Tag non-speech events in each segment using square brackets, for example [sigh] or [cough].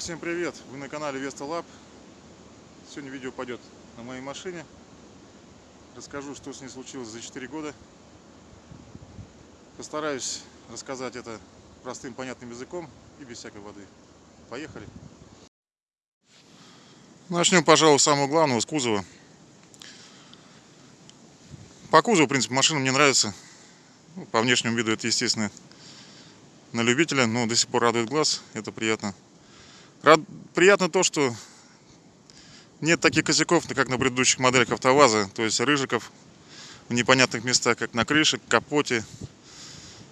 Всем привет! Вы на канале Vesta Lab. Сегодня видео пойдет на моей машине. Расскажу, что с ней случилось за 4 года. Постараюсь рассказать это простым, понятным языком и без всякой воды. Поехали! Начнем, пожалуй, с самого главного, с кузова. По кузову, в принципе, машина мне нравится. Ну, по внешнему виду это, естественно, на любителя, но до сих пор радует глаз, это приятно. Рад... Приятно то, что нет таких косяков, как на предыдущих моделях АвтоВАЗа, то есть рыжиков в непонятных местах, как на крыше, капоте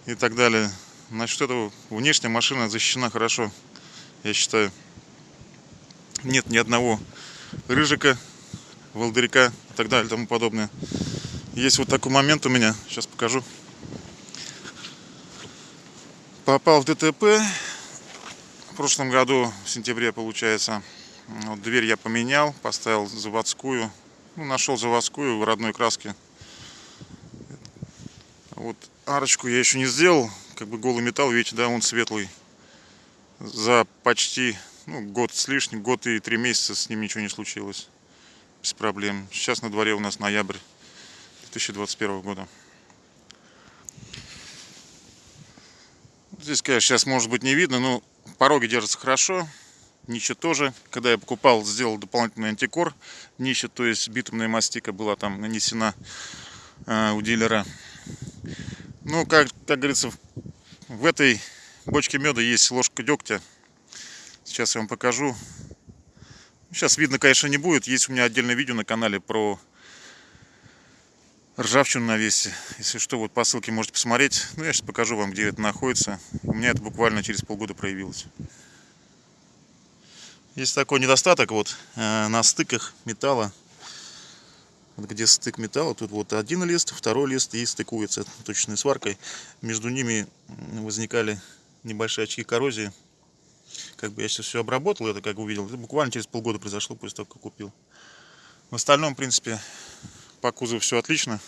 и так далее. Насчет этого внешняя машина защищена хорошо, я считаю. Нет ни одного рыжика, волдырика и так далее и тому подобное. Есть вот такой момент у меня, сейчас покажу попал в ДТП прошлом году, в сентябре получается. Вот дверь я поменял, поставил заводскую. Ну, нашел заводскую в родной краске. Вот арочку я еще не сделал. Как бы голый металл, видите, да, он светлый. За почти ну, год с лишним, год и три месяца с ним ничего не случилось. Без проблем. Сейчас на дворе у нас ноябрь 2021 года. Здесь, конечно, сейчас может быть не видно, но пороги держатся хорошо. Нище тоже. Когда я покупал, сделал дополнительный антикор. Нище, то есть битумная мастика была там нанесена э, у дилера. Ну, как, как говорится, в этой бочке меда есть ложка дегтя. Сейчас я вам покажу. Сейчас видно, конечно, не будет. Есть у меня отдельное видео на канале про ржавчину на весе. Если что, вот по ссылке можете посмотреть. Ну, я сейчас покажу вам, где это находится. У меня это буквально через полгода проявилось. Есть такой недостаток вот э, на стыках металла. Вот где стык металла, тут вот один лист, второй лист и стыкуется точной сваркой. Между ними возникали небольшие очки коррозии. Как бы я сейчас все обработал, это как увидел. Это буквально через полгода произошло после того, как купил. В остальном, в принципе, по кузову все отлично.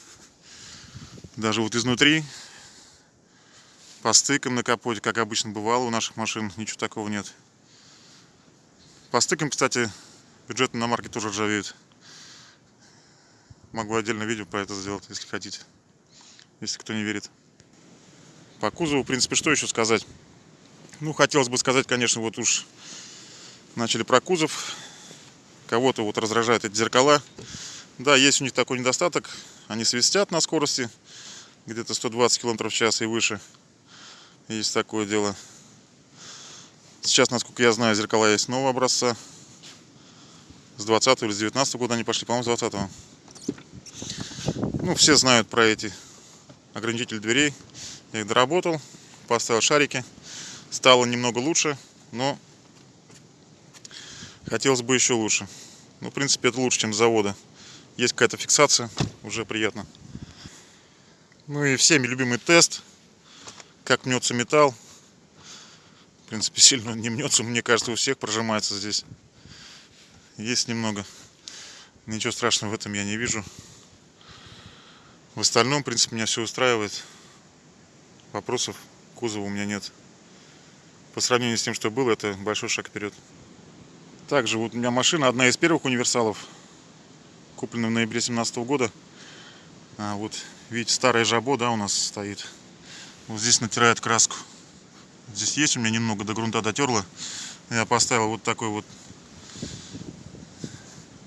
Даже вот изнутри. По стыкам на капоте, как обычно бывало у наших машин, ничего такого нет. По стыкам, кстати, бюджетные иномарки тоже ржавеют. Могу отдельно видео про это сделать, если хотите. Если кто не верит. По кузову, в принципе, что еще сказать? Ну, хотелось бы сказать, конечно, вот уж начали про кузов. Кого-то вот раздражают эти зеркала. Да, есть у них такой недостаток. Они свистят на скорости где-то 120 км в час и выше. Есть такое дело. Сейчас, насколько я знаю, зеркала есть нового образца. С 20 или с 19 года они пошли, по-моему, с 20 -го. Ну, все знают про эти ограничители дверей. Я их доработал, поставил шарики. Стало немного лучше, но хотелось бы еще лучше. Ну, в принципе, это лучше, чем с завода есть какая-то фиксация, уже приятно. Ну и всеми любимый тест, как мнется металл. В принципе, [laughs] сильно не мнется, мне кажется, у всех прожимается здесь. Есть немного. Ничего страшного в этом я не вижу. В остальном, в принципе, меня все устраивает. Вопросов кузова у меня нет. По сравнению с тем, что было, это большой шаг вперед. Также вот у меня машина, одна из первых универсалов куплена в ноябре 2017 года. А, вот, видите, старая жабо, да, у нас стоит. Вот здесь натирает краску. Здесь есть у меня немного до грунта дотерло. Я поставил вот такой вот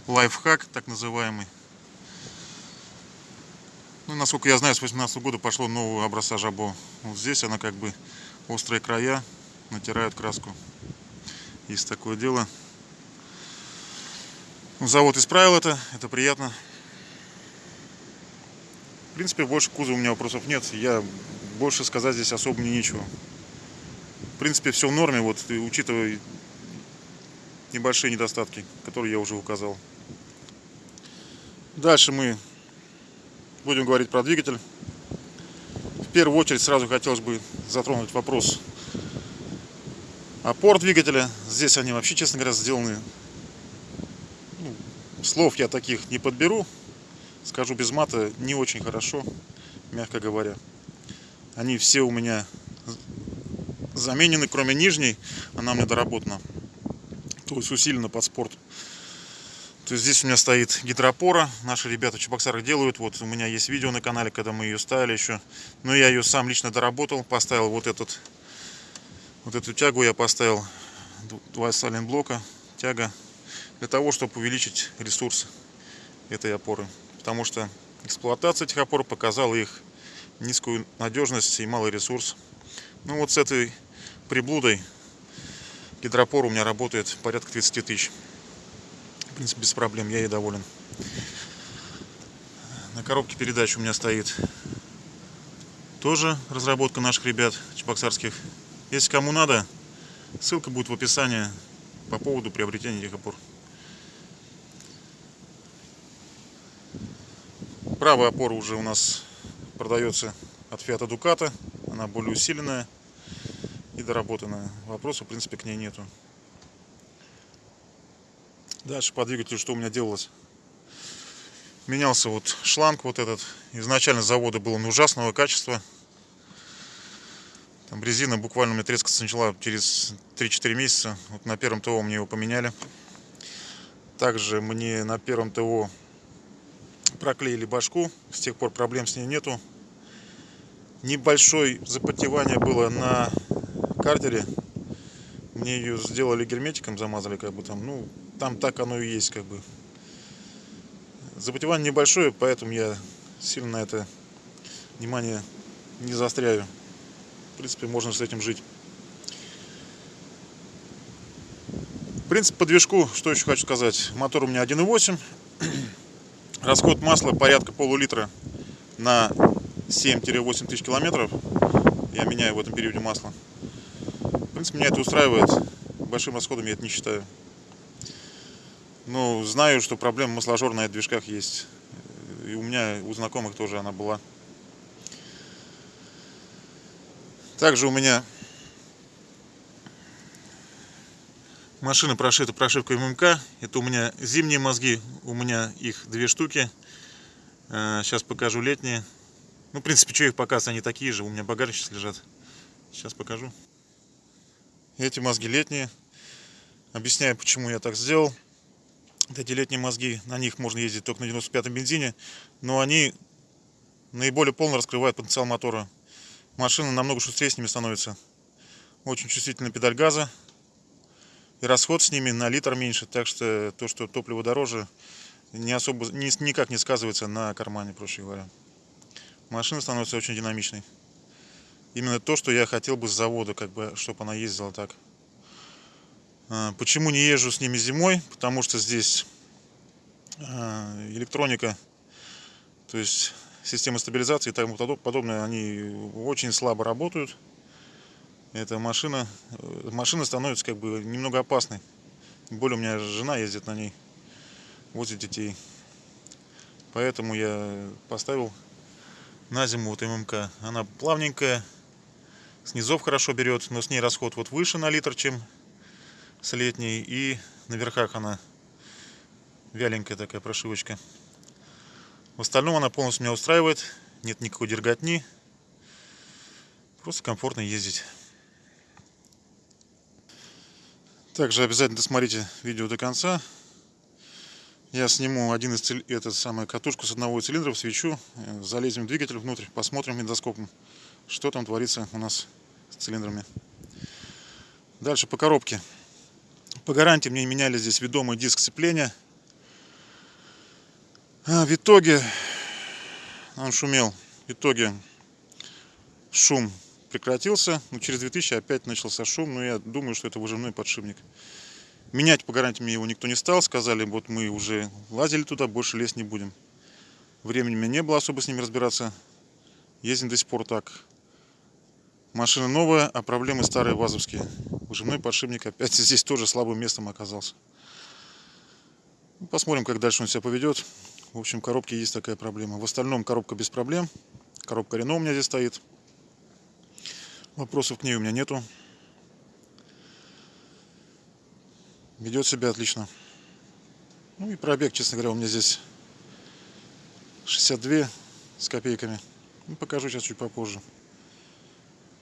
лайфхак, так называемый. Ну, насколько я знаю, с 18 года пошло нового образца жабо. Вот здесь она как бы острые края натирает краску. Есть такое дело. Завод исправил это, это приятно. В принципе, больше кузова у меня вопросов нет. Я больше сказать здесь особо не нечего. В принципе, все в норме, вот, учитывая небольшие недостатки, которые я уже указал. Дальше мы будем говорить про двигатель. В первую очередь сразу хотелось бы затронуть вопрос опор двигателя. Здесь они вообще, честно говоря, сделаны Слов я таких не подберу. Скажу без мата, не очень хорошо, мягко говоря. Они все у меня заменены, кроме нижней. Она меня доработана. то есть усиленно под спорт. То есть здесь у меня стоит гидропора. Наши ребята в Чебоксарах делают. Вот у меня есть видео на канале, когда мы ее ставили еще. Но я ее сам лично доработал. Поставил вот этот вот эту тягу я поставил. Два сален блока. Тяга. Для того, чтобы увеличить ресурс этой опоры. Потому что эксплуатация этих опор показала их низкую надежность и малый ресурс. Ну вот с этой приблудой гидропор у меня работает порядка 30 тысяч. В принципе, без проблем, я ей доволен. На коробке передач у меня стоит тоже разработка наших ребят чебоксарских. Если кому надо, ссылка будет в описании по поводу приобретения этих опор. Правая опора уже у нас продается от Fiat Ducato. Она более усиленная и доработанная. Вопросов, в принципе, к ней нету. Дальше по двигателю что у меня делалось? Менялся вот шланг вот этот. Изначально завода был он ужасного качества. Там резина буквально у меня трескаться начала через 3-4 месяца. Вот на первом ТО мне его поменяли. Также мне на первом ТО проклеили башку. С тех пор проблем с ней нету. Небольшое запотевание было на картере. Мне ее сделали герметиком, замазали как бы там. Ну, там так оно и есть, как бы. Запотевание небольшое, поэтому я сильно на это внимание не заостряю. В принципе, можно с этим жить. В принципе, по движку, что еще хочу сказать. Мотор у меня 1.8. Расход масла порядка полулитра на 7-8 тысяч километров. Я меняю в этом периоде масло. В принципе, меня это устраивает. Большим расходом я это не считаю. Ну, знаю, что проблема масложор на движках есть. И у меня, у знакомых тоже она была. Также у меня машина прошита прошивкой ММК. Это у меня зимние мозги, у меня их две штуки. Сейчас а, покажу летние. Ну, в принципе, что их показывать, они такие же. У меня багажник сейчас лежат. Сейчас покажу. Эти мозги летние. Объясняю, почему я так сделал эти летние мозги, на них можно ездить только на 95-м бензине, но они наиболее полно раскрывают потенциал мотора. Машина намного шустрее с ними становится. Очень чувствительная педаль газа. И расход с ними на литр меньше, так что то, что топливо дороже, не особо, ни, никак не сказывается на кармане, проще говоря. Машина становится очень динамичной. Именно то, что я хотел бы с завода, как бы, чтобы она ездила так. А, почему не езжу с ними зимой? Потому что здесь а, электроника, то есть система стабилизации и тому подобное, они очень слабо работают. Эта машина, э, машина становится как бы немного опасной. Тем более у меня жена ездит на ней, возит детей. Поэтому я поставил на зиму вот ММК. Она плавненькая, снизов хорошо берет, но с ней расход вот выше на литр, чем с летней. И на верхах она вяленькая такая прошивочка. В остальном она полностью меня устраивает. Нет никакой дерготни. Просто комфортно ездить. Также обязательно досмотрите видео до конца. Я сниму один из этот самый катушку с одного цилиндра, свечу, залезем в двигатель внутрь, посмотрим эндоскопом, что там творится у нас с цилиндрами. Дальше по коробке. По гарантии мне меняли здесь ведомый диск сцепления. А, в итоге он шумел. В итоге шум прекратился. Но через 2000 опять начался шум. Но я думаю, что это выжимной подшипник. Менять по гарантии его никто не стал. Сказали, вот мы уже лазили туда, больше лезть не будем. Времени у меня не было особо с ними разбираться. Ездим до сих пор так. Машина новая, а проблемы старые вазовские. Выжимной подшипник опять [laughs] здесь тоже слабым местом оказался. Ну, посмотрим, как дальше он себя поведет. В общем, коробке есть такая проблема. В остальном коробка без проблем. Коробка Рено у меня здесь стоит. Вопросов к ней у меня нету. Ведет себя отлично. Ну и пробег, честно говоря, у меня здесь 62 с копейками. Ну, покажу сейчас чуть попозже.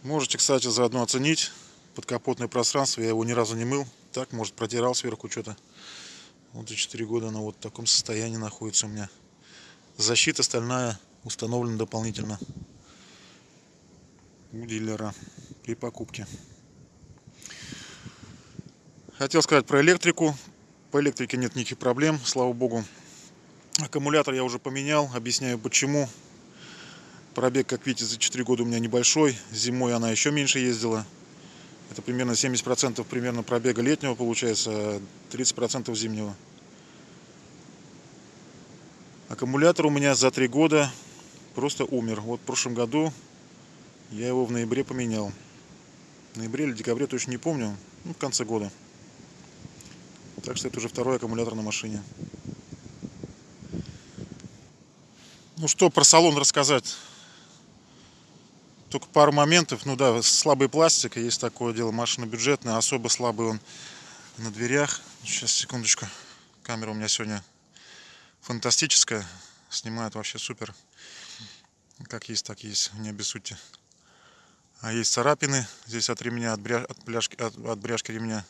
Можете, кстати, заодно оценить подкапотное пространство. Я его ни разу не мыл. так, может протирал сверху что-то. Вот за 4 года она вот в таком состоянии находится у меня. Защита стальная установлена дополнительно у дилера при покупке. Хотел сказать про электрику. По электрике нет никаких проблем, слава богу. Аккумулятор я уже поменял, объясняю почему. Пробег, как видите, за 4 года у меня небольшой. Зимой она еще меньше ездила. Это примерно 70% примерно пробега летнего получается, 30% зимнего. Аккумулятор у меня за 3 года просто умер. Вот в прошлом году я его в ноябре поменял. В ноябре или декабре, точно не помню. Ну, в конце года. Так что это уже второй аккумулятор на машине. Ну что про салон рассказать? Только пару моментов. Ну да, слабый пластик, есть такое дело. Машина бюджетная, особо слабый он на дверях. Сейчас, секундочку. Камера у меня сегодня фантастическая. Снимает вообще супер. Как есть, так есть. Не обессудьте. А есть царапины здесь от ремня, от, бря... от, бляшки, от, от бряшки ремня.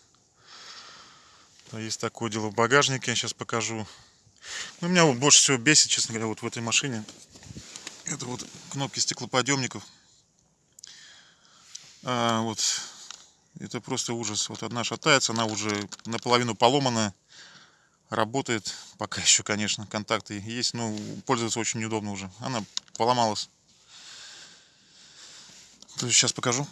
То есть такое дело в багажнике. Сейчас покажу. Ну, меня вот больше всего бесит, честно говоря, вот в этой машине. Это вот кнопки стеклоподъемников. А, вот это просто ужас. Вот одна шатается, она уже наполовину поломанная. Работает пока [laughs] еще, конечно, контакты есть, но пользоваться очень неудобно уже. Она поломалась. Сейчас покажу.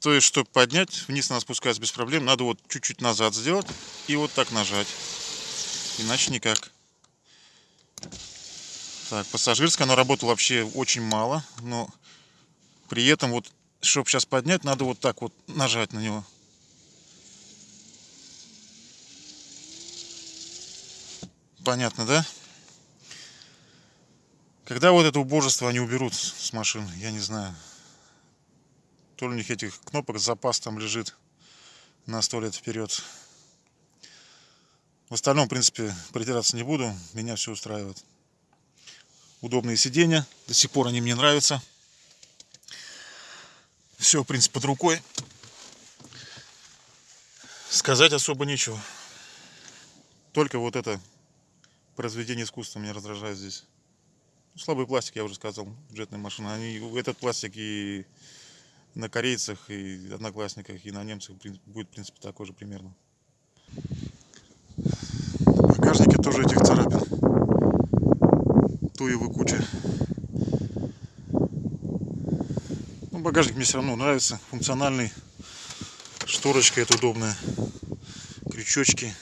То есть, чтобы поднять, вниз она спускается без проблем. Надо вот чуть-чуть назад сделать и вот так нажать. Иначе никак. Так, пассажирская, она работала вообще очень мало, но при этом вот, чтобы сейчас поднять, надо вот так вот нажать на него. Понятно, да? Когда вот это убожество они уберут с машин, я не знаю. То ли у них этих кнопок запас там лежит на сто лет вперед. В остальном, в принципе, придираться не буду. Меня все устраивает удобные сиденья. До сих пор они мне нравятся. Все, в принципе, под рукой. Сказать особо нечего. Только вот это произведение искусства меня раздражает здесь. Ну, слабый пластик, я уже сказал, бюджетная машина. Они, этот пластик и на корейцах, и одноклассниках, и на немцах будет, в принципе, такой же примерно. В багажнике тоже этих царапин туевы куча. Ну, багажник мне все равно нравится, функциональный. Шторочка это удобная. Крючочки.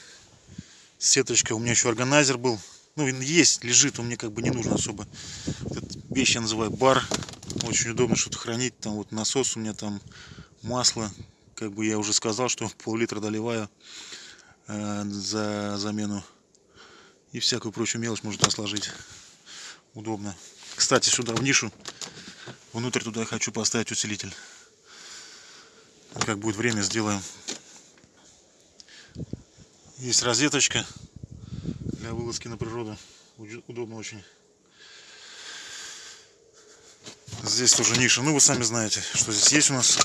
Сеточка. У меня еще органайзер был. Ну, есть, лежит, он мне как бы не нужен особо. Этот вещь я называю бар. Очень удобно что-то хранить. Там вот насос у меня там масло. Как бы я уже сказал, что [laughs] пол-литра доливаю э, за замену. И всякую прочую мелочь можно сложить удобно. Кстати, сюда в нишу, внутрь туда я хочу поставить усилитель. Как будет время, сделаем. Есть розеточка для вылазки на природу. Удобно очень. Здесь тоже ниша. Ну, вы сами знаете, что здесь есть у нас.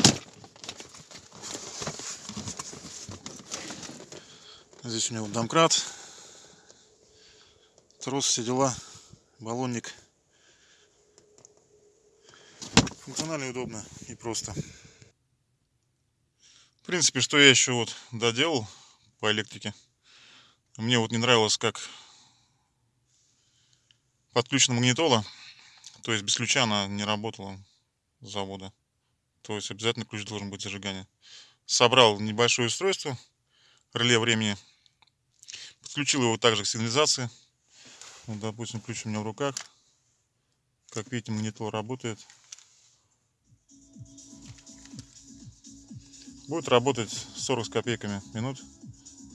Здесь у него домкрат. Трос, все дела баллонник. Функционально удобно и просто. В принципе, что я еще вот доделал по электрике. Мне вот не нравилось, как подключена магнитола. То есть без ключа она не работала с завода. То есть обязательно ключ должен быть зажигания. Собрал небольшое устройство, реле времени. Подключил его также к сигнализации. Вот, допустим, ключ у меня в руках. Как видите, монитор работает. Будет работать 40 с копейками минут.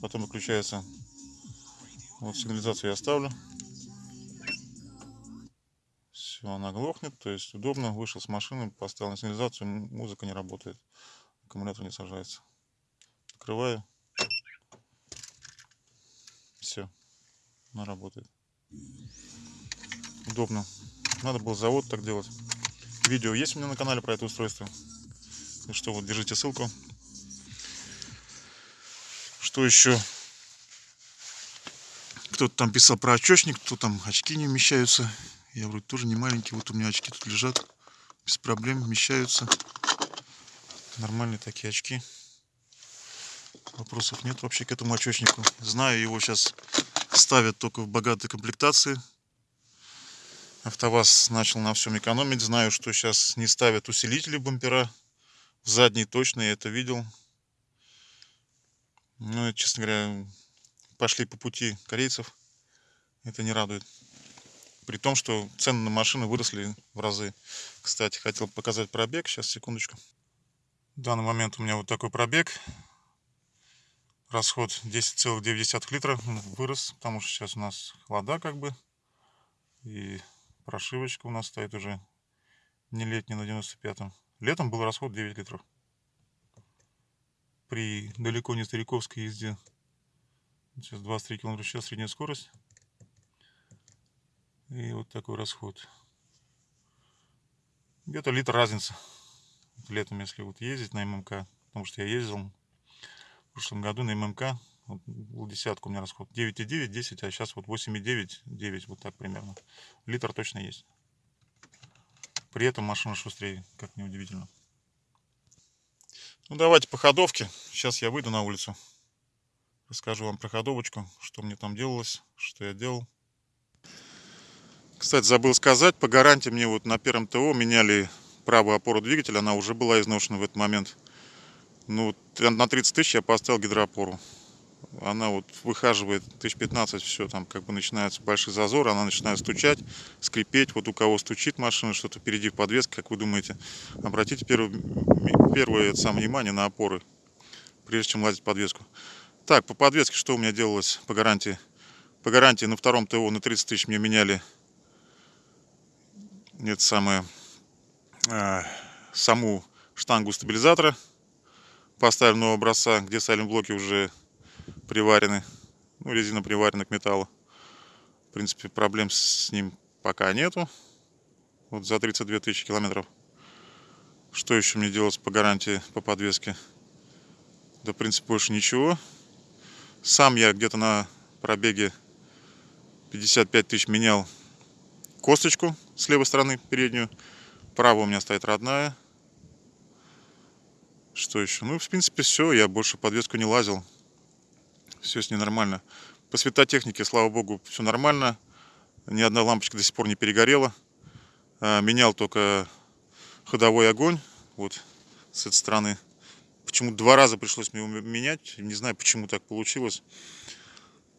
Потом выключается. Вот сигнализацию я оставлю. Все, она глохнет. То есть удобно. Вышел с машины, поставил на сигнализацию. Музыка не работает. Аккумулятор не сажается. Открываю. Все. Она работает удобно. Надо было завод так делать. Видео есть у меня на канале про это устройство. Что, вот держите ссылку. Что еще? Кто-то там писал про очечник, кто там очки не вмещаются. Я вроде тоже не маленький. Вот у меня очки тут лежат. Без проблем вмещаются. Нормальные такие очки. Вопросов нет вообще к этому очечнику. Знаю, его сейчас ставят только в богатой комплектации. АвтоВАЗ начал на всем экономить. Знаю, что сейчас не ставят усилители бампера. Задний точно, я это видел. Ну, честно говоря, пошли по пути корейцев. Это не радует. При том, что цены на машины выросли в разы. Кстати, хотел показать пробег. Сейчас, секундочку. В данный момент у меня вот такой пробег. Расход 10,9 литра вырос, потому что сейчас у нас холода как бы. И прошивочка у нас стоит уже не летняя на 95-м. Летом был расход 9 литров. При далеко не стариковской езде Сейчас 23 км в час средняя скорость. И вот такой расход. Где-то литр разница. Летом, если вот ездить на ММК, потому что я ездил в прошлом году на ММК, вот, был десятку у меня расход. 9,9, 10, а сейчас вот 8,9, 9, вот так примерно. Литр точно есть. При этом машина шустрее, как неудивительно. Ну давайте по ходовке. Сейчас я выйду на улицу. Расскажу вам про ходовочку, что мне там делалось, что я делал. Кстати, забыл сказать, по гарантии мне вот на первом ТО меняли правую опору двигателя, она уже была изношена в этот момент. Ну, на 30 тысяч я поставил гидроопору. Она вот выхаживает 1015, все, там как бы начинается большой зазор, она начинает стучать, скрипеть. Вот у кого стучит машина, что-то впереди в подвеске, как вы думаете, обратите первое, первое самое внимание на опоры, прежде чем лазить подвеску. Так, по подвеске что у меня делалось по гарантии? По гарантии на втором ТО на 30 тысяч мне меняли это самое э, саму штангу стабилизатора. Поставили нового образца, где сайлент-блоки уже приварены. Ну, резина приварена к металлу. В принципе, проблем с ним пока нету. Вот за 32 тысячи километров. Что еще мне делать по гарантии по подвеске? Да, в принципе, больше ничего. Сам я где-то на пробеге 55 тысяч менял косточку с левой стороны переднюю. Правая у меня стоит родная. Что еще? Ну, в принципе, все. Я больше подвеску не лазил. Все с ней нормально. По светотехнике, слава богу, все нормально. Ни одна лампочка до сих пор не перегорела. А, менял только ходовой огонь. Вот с этой стороны. Почему два раза пришлось мне менять. Не знаю, почему так получилось.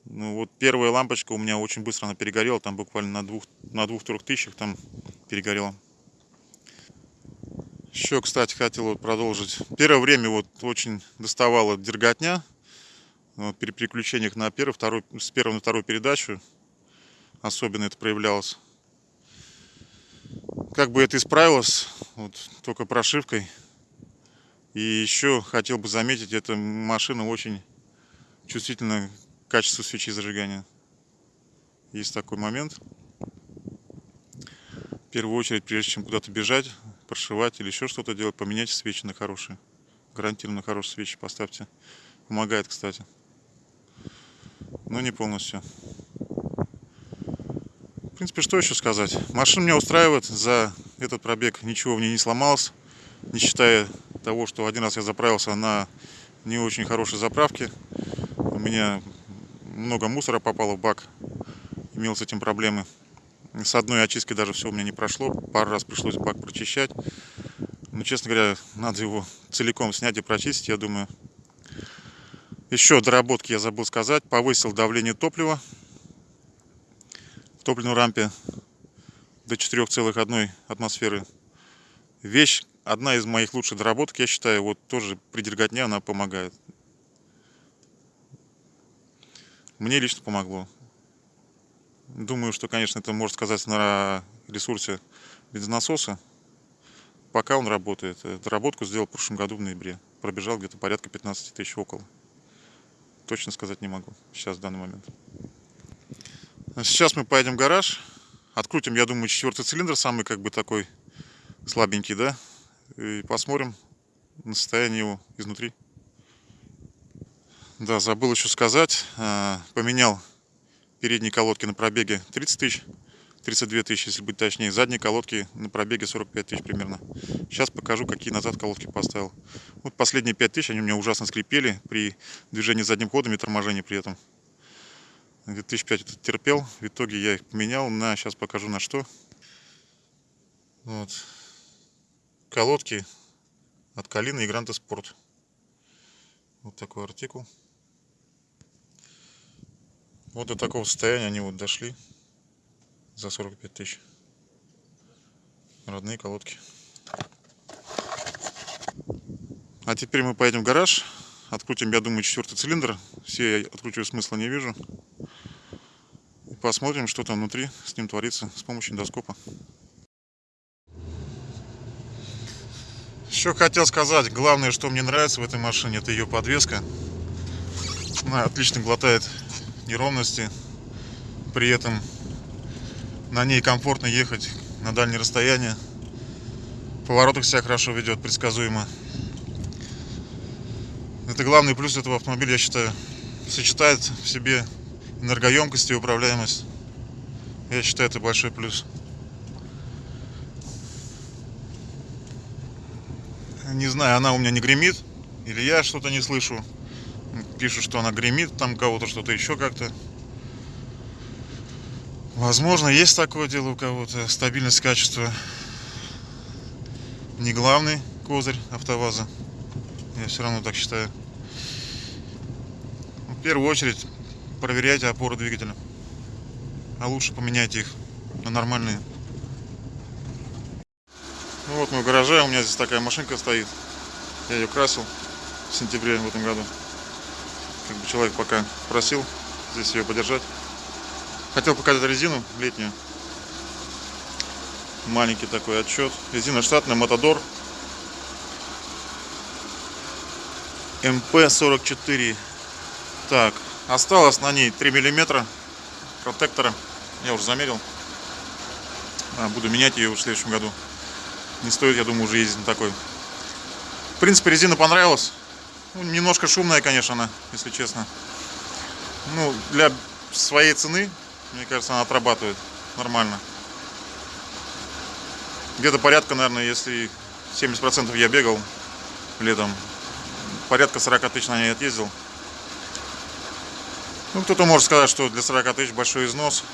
Ну вот первая лампочка у меня очень быстро она перегорела. Там буквально на двух, на двух-трех тысячах там перегорела. Еще, кстати, хотел продолжить. Первое время вот очень доставала дерготня. Вот, при переключениях на первую, вторую, с первой на вторую передачу. Особенно это проявлялось. Как бы это исправилось, вот, только прошивкой. И еще хотел бы заметить, эта машина очень чувствительна к качеству свечи зажигания. Есть такой момент. В первую очередь, прежде чем куда-то бежать, прошивать или еще что-то делать, поменяйте свечи на хорошие. Гарантированно хорошие свечи поставьте. Помогает, кстати. Но не полностью. В принципе, что еще сказать? Машина меня устраивает. За этот пробег ничего в ней не сломалось. Не считая того, что один раз я заправился на не очень хорошей заправке. У меня много мусора попало в бак. Имел с этим проблемы. С одной очисткой даже все у меня не прошло. Пару раз пришлось бак прочищать. Но, честно говоря, надо его целиком снять и прочистить, я думаю. Еще доработки я забыл сказать. Повысил давление топлива в топливной рампе до 4,1 атмосферы. Вещь, одна из моих лучших доработок, я считаю, вот тоже при дерготне она помогает. Мне лично помогло. Думаю, что, конечно, это может сказать на ресурсе бензонасоса. Пока он работает. Доработку сделал в прошлом году в ноябре. Пробежал где-то порядка 15 тысяч около. Точно сказать не могу сейчас, в данный момент. Сейчас мы поедем в гараж. Открутим, я думаю, четвертый цилиндр, самый как бы такой Слабенький, да? И посмотрим на состояние его изнутри. Да, забыл еще сказать. а, Поменял передние колодки на пробеге 30 тысяч. 32 тысячи, если быть точнее. Задние колодки на пробеге 45 тысяч примерно. Сейчас покажу, какие назад колодки поставил. Вот последние 5 тысяч, они у меня ужасно скрипели при движении задним ходом и торможении при этом. Где-то тысяч пять это терпел. В итоге я их поменял на, сейчас покажу на что. Вот. Колодки от Калины и Гранта Спорт. Вот такой артикул. Вот до такого состояния они вот дошли за 45 тысяч. Родные колодки. А теперь мы поедем в гараж. Открутим, я думаю, четвертый цилиндр. Все я откручиваю смысла не вижу. И посмотрим, что там внутри с ним творится с помощью эндоскопа. Еще хотел сказать, главное, что мне нравится в этой машине, это ее подвеска. Она отлично глотает неровности. При этом на ней комфортно ехать на дальние расстояния. В поворотах себя хорошо ведет, предсказуемо. Это главный плюс этого автомобиля, я считаю. Сочетает в себе энергоемкость и управляемость. Я считаю, это большой плюс. Не знаю, она у меня не гремит, или я что-то не слышу. Пишут, что она гремит, там кого-то что-то еще как-то. Возможно, есть такое дело у кого-то. Стабильность качества не главный козырь автоваза. Я все равно так считаю. В первую очередь проверяйте опоры двигателя. А лучше поменяйте их на нормальные. Ну вот мы в гараже, у меня здесь такая машинка стоит. Я ее красил в сентябре в этом году. Как бы человек пока просил здесь ее подержать. Хотел показать резину летнюю. Маленький такой отчет. Резина штатная, Мотодор. МП-44. Так, осталось на ней 3 миллиметра протектора. Я уже замерил. А, буду менять ее в следующем году. Не стоит, я думаю, уже ездить на такой. В принципе, резина понравилась. Ну, немножко шумная, конечно, она, если честно. Ну, для своей цены, мне кажется, она отрабатывает нормально. Где-то порядка, наверное, если 70% я бегал летом, порядка 40 тысяч на ней отъездил. Ну, кто-то может сказать, что для 40 тысяч большой износ.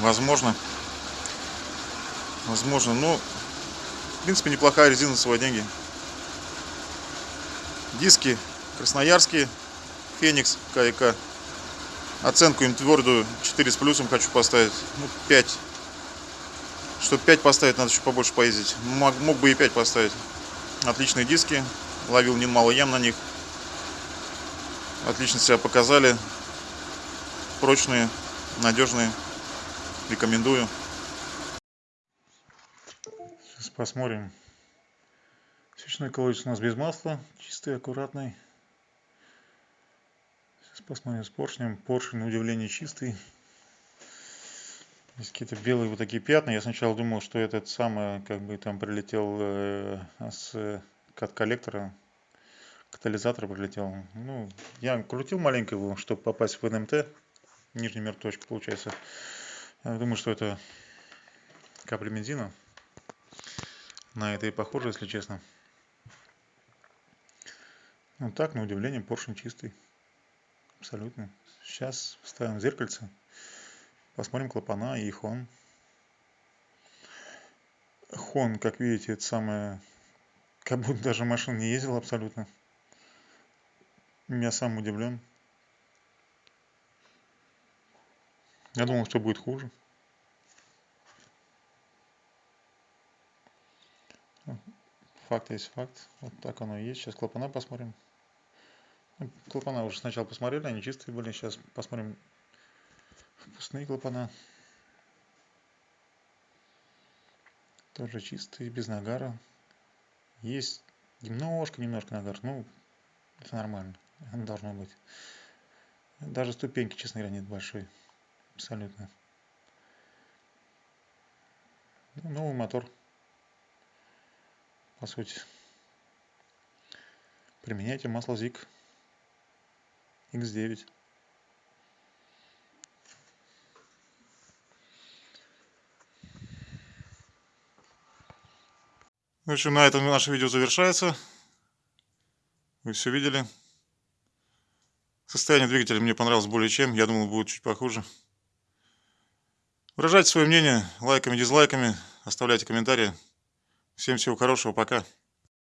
Возможно. Возможно, но в принципе неплохая резина за свои деньги. Диски красноярские, Феникс КИК. Оценку им твердую 4 с плюсом хочу поставить. Ну, 5. Чтобы 5 поставить, надо еще побольше поездить. Мог, мог бы и 5 поставить. Отличные диски. Ловил немало ям на них. Отлично себя показали. Прочные, надежные. Рекомендую. Посмотрим. Свечной колодец у нас без масла. Чистый, аккуратный. Сейчас посмотрим с поршнем. Поршень, на удивление, чистый. Есть какие-то белые вот такие пятна. Я сначала думал, что этот самый, как бы там прилетел э, с от коллектора, катализатор прилетел. Ну, я крутил маленько его, чтобы попасть в НМТ. Нижний мер точку получается. Я думаю, что это капли бензина. На это и похоже, если честно. Вот так, на удивление, поршень чистый. Абсолютно. Сейчас ставим зеркальце. Посмотрим клапана и хон. Хон, как видите, это самое... Как будто даже машина не ездила абсолютно. Я сам удивлен. Я думал, что будет хуже. Факт есть факт. Вот так оно и есть. Сейчас клапана посмотрим. Ну, клапана уже сначала посмотрели, они чистые были. Сейчас посмотрим впускные клапана. Тоже чистые, без нагара. Есть немножко, немножко нагар. Ну, это нормально. Оно должно быть. Даже ступеньки, честно говоря, нет большой. Абсолютно. Ну, новый мотор. По сути. Применяйте масло ЗИК X9. В общем, на этом наше видео завершается. Вы все видели. Состояние двигателя мне понравилось более чем. Я думал, будет чуть похуже. Выражайте свое мнение лайками, дизлайками. Оставляйте комментарии. Всем всего хорошего. Пока.